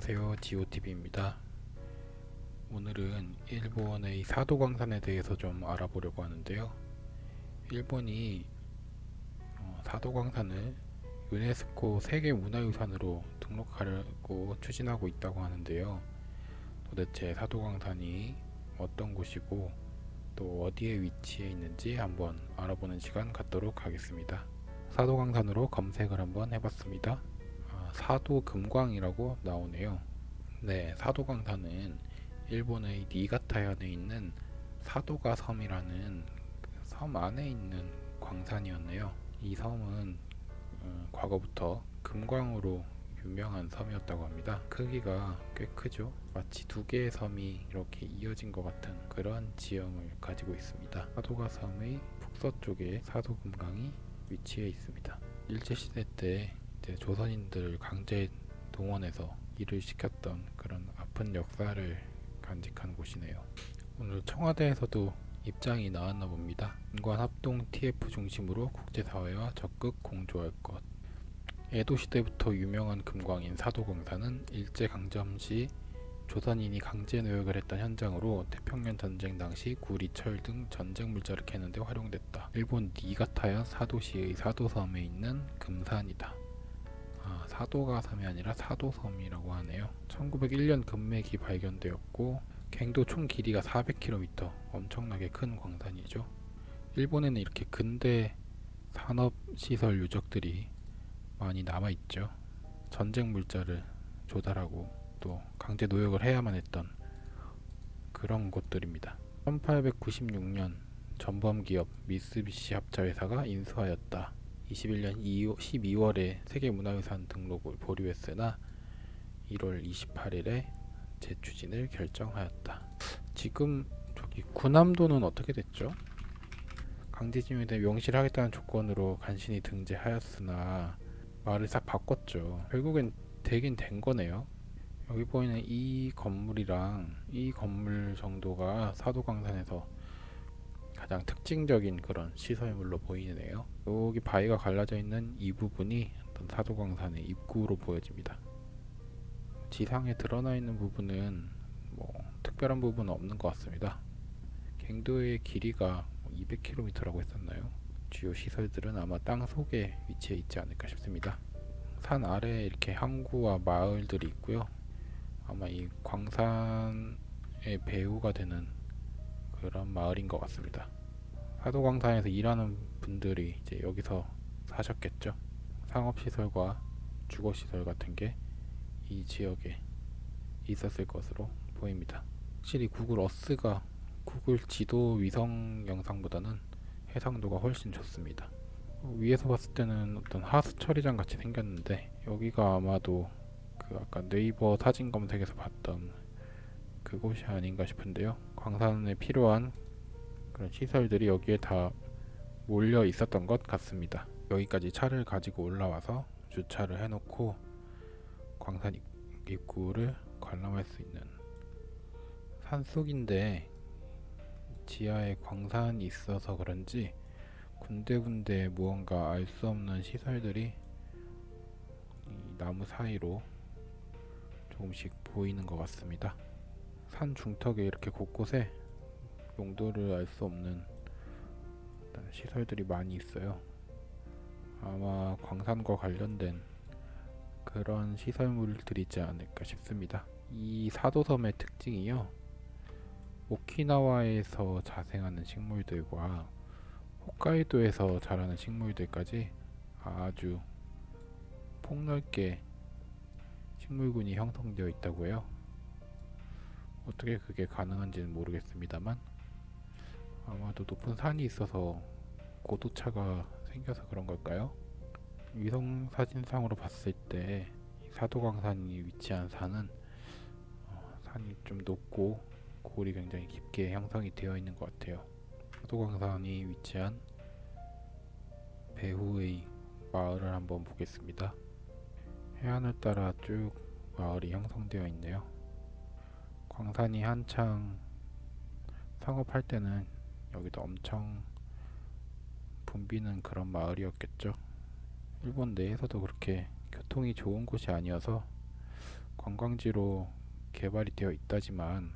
안녕하세요. 지오TV입니다. 오늘은 일본의 사도광산에 대해서 좀 알아보려고 하는데요. 일본이 어, 사도광산을 유네스코 세계문화유산으로 등록하려고 추진하고 있다고 하는데요. 도대체 사도광산이 어떤 곳이고 또 어디에 위치해 있는지 한번 알아보는 시간 갖도록 하겠습니다. 사도광산으로 검색을 한번 해봤습니다. 아, 사도 금광이라고 나오네요. 네, 사도광산은 일본의 니가타현에 있는 사도가 섬이라는 그섬 안에 있는 광산이었네요. 이 섬은 음, 과거부터 금광으로 유명한 섬이었다고 합니다. 크기가 꽤 크죠. 마치 두 개의 섬이 이렇게 이어진 것 같은 그런 지형을 가지고 있습니다. 사도가 섬의 북서쪽에 사도금강이 위치해 있습니다. 일제시대 때 이제 조선인들을 강제 동원해서 일을 시켰던 그런 아픈 역사를 간직한 곳이네요. 오늘 청와대에서도 입장이 나왔나 봅니다. 인관 합동 TF 중심으로 국제사회와 적극 공조할 것. 에도 시대부터 유명한 금광인 사도광산은 일제강점 시 조선인이 강제 노역을 했던 현장으로 태평양 전쟁 당시 구리, 철 등 전쟁 물자를 캐는 데 활용됐다. 일본 니가타현 사도시의 사도섬에 있는 금산이다. 아, 사도가 섬이 아니라 사도섬이라고 하네요. 1901년 금맥이 발견되었고 갱도 총 길이가 400km 엄청나게 큰 광산이죠. 일본에는 이렇게 근대 산업시설 유적들이 많이 남아있죠. 전쟁 물자를 조달하고 또 강제 노역을 해야만 했던 그런 곳들입니다. 1896년 전범기업 미쓰비시 합자회사가 인수하였다. 21년 12월에 세계문화유산 등록을 보류했으나 1월 28일에 재추진을 결정하였다. 지금 저기 구남도는 어떻게 됐죠? 강제징용에 대해 명실하겠다는 조건으로 간신히 등재하였으나 말을 싹 바꿨죠. 결국엔 되긴 된 거네요. 여기 보이는 이 건물이랑 이 건물 정도가 사도광산에서 가장 특징적인 그런 시설물로 보이네요. 여기 바위가 갈라져 있는 이 부분이 어떤 사도광산의 입구로 보여집니다. 지상에 드러나 있는 부분은 뭐 특별한 부분은 없는 것 같습니다. 갱도의 길이가 200km라고 했었나요? 주요 시설들은 아마 땅 속에 위치해 있지 않을까 싶습니다. 산 아래에 이렇게 항구와 마을들이 있고요. 아마 이 광산의 배후가 되는 그런 마을인 것 같습니다. 사도광산에서 일하는 분들이 이제 여기서 사셨겠죠. 상업시설과 주거시설 같은 게 이 지역에 있었을 것으로 보입니다. 확실히 구글 어스가 구글 지도 위성 영상보다는 해상도가 훨씬 좋습니다. 위에서 봤을 때는 어떤 하수 처리장 같이 생겼는데 여기가 아마도 그 아까 네이버 사진 검색에서 봤던 그곳이 아닌가 싶은데요. 광산에 필요한 그런 시설들이 여기에 다 몰려 있었던 것 같습니다. 여기까지 차를 가지고 올라와서 주차를 해놓고 광산 입구를 관람할 수 있는 산속인데 지하에 광산이 있어서 그런지 군데군데 무언가 알 수 없는 시설들이 나무 사이로 조금씩 보이는 것 같습니다. 산 중턱에 이렇게 곳곳에 용도를 알 수 없는 시설들이 많이 있어요. 아마 광산과 관련된 그런 시설물들이 있지 않을까 싶습니다. 이 사도섬의 특징이요. 오키나와에서 자생하는 식물들과 홋카이도에서 자라는 식물들까지 아주 폭넓게 식물군이 형성되어 있다고 해요. 어떻게 그게 가능한지는 모르겠습니다만 아마도 높은 산이 있어서 고도차가 생겨서 그런 걸까요? 위성 사진상으로 봤을 때 사도광산이 위치한 산은 어, 산이 좀 높고 골이 굉장히 깊게 형성이 되어 있는 것 같아요. 사도광산이 위치한 배후의 마을을 한번 보겠습니다. 해안을 따라 쭉 마을이 형성되어 있네요. 광산이 한창 상업할 때는 여기도 엄청 붐비는 그런 마을이었겠죠. 일본 내에서도 그렇게 교통이 좋은 곳이 아니어서 관광지로 개발이 되어 있다지만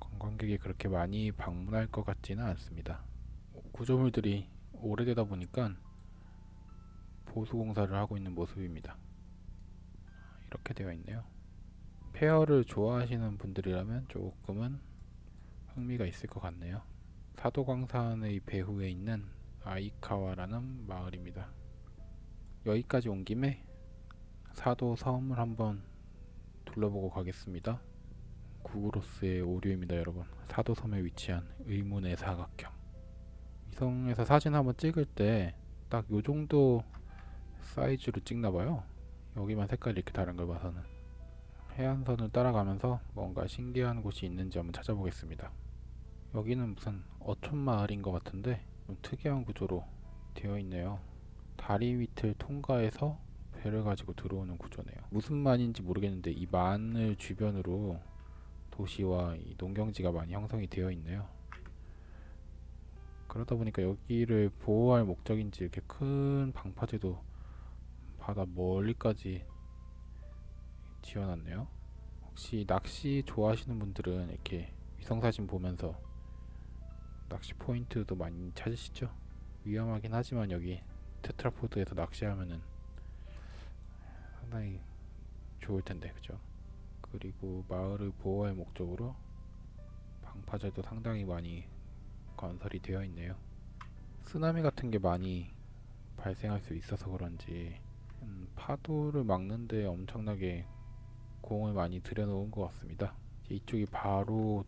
관광객이 그렇게 많이 방문할 것 같지는 않습니다. 구조물들이 오래되다 보니까 보수 공사를 하고 있는 모습입니다. 이렇게 되어 있네요. 페어를 좋아하시는 분들이라면 조금은 흥미가 있을 것 같네요. 사도광산의 배후에 있는 아이카와라는 마을입니다. 여기까지 온 김에 사도 섬을 한번 둘러보고 가겠습니다. 구글로스의 오류입니다, 여러분. 사도 섬에 위치한 의문의 사각형. 위성에서 사진 한번 찍을 때 딱 요 정도 사이즈로 찍나 봐요. 여기만 색깔이 이렇게 다른 걸 봐서는. 해안선을 따라가면서 뭔가 신기한 곳이 있는지 한번 찾아보겠습니다. 여기는 무슨 어촌 마을인 것 같은데 좀 특이한 구조로 되어 있네요. 다리 밑을 통과해서 배를 가지고 들어오는 구조네요. 무슨 만인지 모르겠는데 이 만을 주변으로 도시와 이 농경지가 많이 형성이 되어 있네요. 그러다 보니까 여기를 보호할 목적인지 이렇게 큰 방파제도 바다 멀리까지 지어놨네요. 혹시 낚시 좋아하시는 분들은 이렇게 위성사진 보면서 낚시 포인트도 많이 찾으시죠? 위험하긴 하지만 여기 테트라포드에서 낚시하면은 상당히 좋을 텐데 그죠? 그리고 마을을 보호할 목적으로 방파제도 상당히 많이 건설이 되어 있네요. 쓰나미 같은 게 많이 발생할 수 있어서 그런지 음, 파도를 막는데 엄청나게 공을 많이 들여놓은 것 같습니다. 이쪽이 바로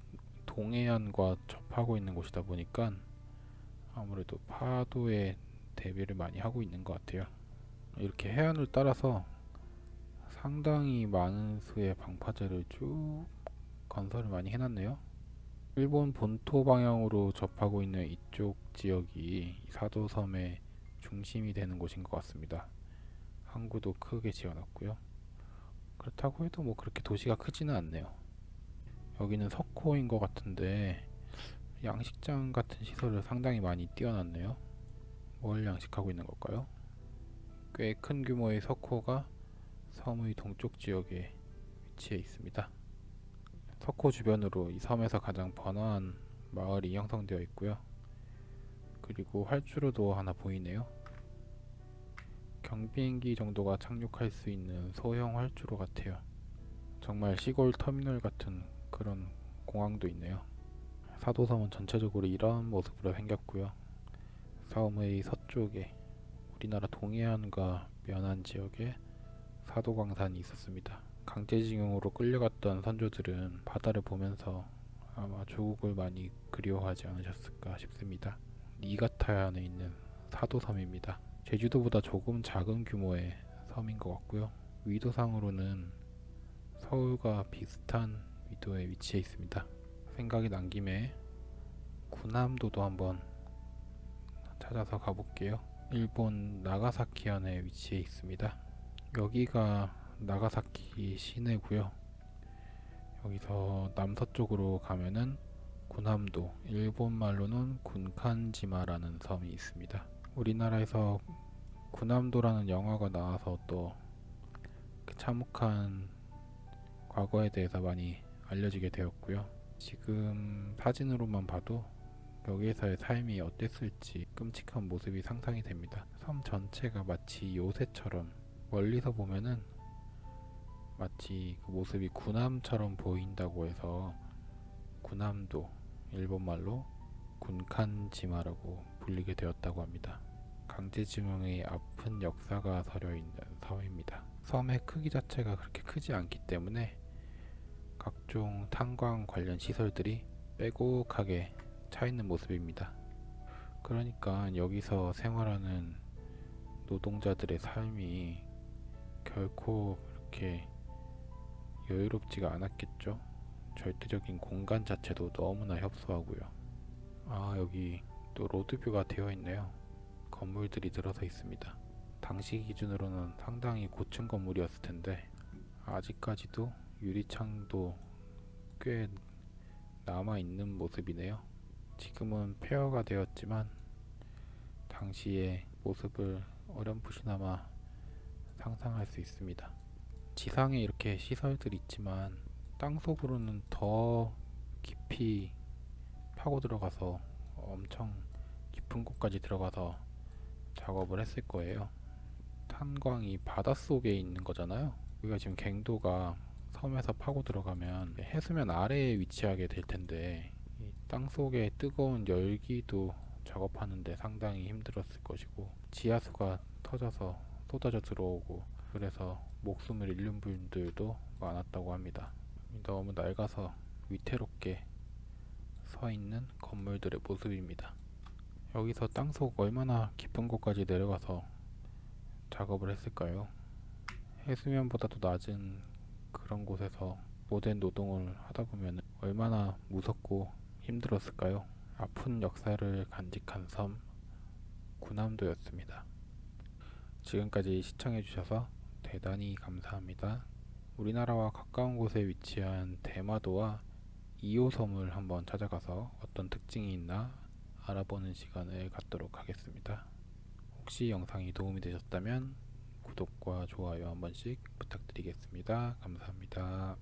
동해안과 접하고 있는 곳이다 보니까 아무래도 파도에 대비를 많이 하고 있는 것 같아요. 이렇게 해안을 따라서 상당히 많은 수의 방파제를 쭉 건설을 많이 해놨네요. 일본 본토 방향으로 접하고 있는 이쪽 지역이 사도섬의 중심이 되는 곳인 것 같습니다. 항구도 크게 지어놨고요. 그렇다고 해도 뭐 그렇게 도시가 크지는 않네요. 여기는 석호인 것 같은데 양식장 같은 시설을 상당히 많이 띄워놨네요. 뭘 양식하고 있는 걸까요? 꽤 큰 규모의 석호가 섬의 동쪽 지역에 위치해 있습니다. 석호 주변으로 이 섬에서 가장 번화한 마을이 형성되어 있고요. 그리고 활주로도 하나 보이네요. 경비행기 정도가 착륙할 수 있는 소형 활주로 같아요. 정말 시골 터미널 같은 그런 공항도 있네요. 사도섬은 전체적으로 이런 모습으로 생겼고요. 섬의 서쪽에 우리나라 동해안과 면한 지역에 사도광산이 있었습니다. 강제징용으로 끌려갔던 선조들은 바다를 보면서 아마 조국을 많이 그리워하지 않으셨을까 싶습니다. 니가타현에 있는 사도섬입니다. 제주도보다 조금 작은 규모의 섬인 것 같고요. 위도상으로는 서울과 비슷한 위도에 위치해 있습니다. 생각이 난 김에 구남도도 한번 찾아서 가볼게요. 일본 나가사키현에 위치해 있습니다. 여기가 나가사키 시내고요. 여기서 남서쪽으로 가면은 구남도, 일본 말로는 군칸지마라는 섬이 있습니다. 우리나라에서 구남도라는 영화가 나와서 또그 참혹한 과거에 대해서 많이 알려지게 되었고요. 지금 사진으로만 봐도 여기에서의 삶이 어땠을지 끔찍한 모습이 상상이 됩니다. 섬 전체가 마치 요새처럼 멀리서 보면은 마치 그 모습이 군함처럼 보인다고 해서 군함도 일본말로 군칸지마라고 불리게 되었다고 합니다. 강제징용의 아픈 역사가 서려 있는 섬입니다. 섬의 크기 자체가 그렇게 크지 않기 때문에 각종 탄광 관련 시설들이 빼곡하게 차 있는 모습입니다. 그러니까 여기서 생활하는 노동자들의 삶이 결코 그렇게 여유롭지가 않았겠죠. 절대적인 공간 자체도 너무나 협소하고요. 아 여기 또 로드뷰가 되어 있네요. 건물들이 들어서 있습니다. 당시 기준으로는 상당히 고층 건물이었을 텐데 아직까지도 유리창도 꽤 남아 있는 모습이네요. 지금은 폐허가 되었지만 당시의 모습을 어렴풋이나마 상상할 수 있습니다. 지상에 이렇게 시설들이 있지만 땅속으로는 더 깊이 파고 들어가서 엄청 깊은 곳까지 들어가서 작업을 했을 거예요. 탄광이 바닷속에 있는 거잖아요. 우리가 지금 갱도가 섬에서 파고 들어가면 해수면 아래에 위치하게 될 텐데 이 땅속의 뜨거운 열기도 작업하는데 상당히 힘들었을 것이고 지하수가 터져서 쏟아져 들어오고 그래서 목숨을 잃는 분들도 많았다고 합니다. 너무 낡아서 위태롭게 서 있는 건물들의 모습입니다. 여기서 땅속 얼마나 깊은 곳까지 내려가서 작업을 했을까요? 해수면보다도 낮은 그런 곳에서 모든 노동을 하다 보면 얼마나 무섭고 힘들었을까요? 아픈 역사를 간직한 섬 구남도였습니다. 지금까지 시청해주셔서 대단히 감사합니다. 우리나라와 가까운 곳에 위치한 대마도와 2호섬을 한번 찾아가서 어떤 특징이 있나 알아보는 시간을 갖도록 하겠습니다. 혹시 영상이 도움이 되셨다면 구독과 좋아요 한 번씩 부탁드리겠습니다. 감사합니다.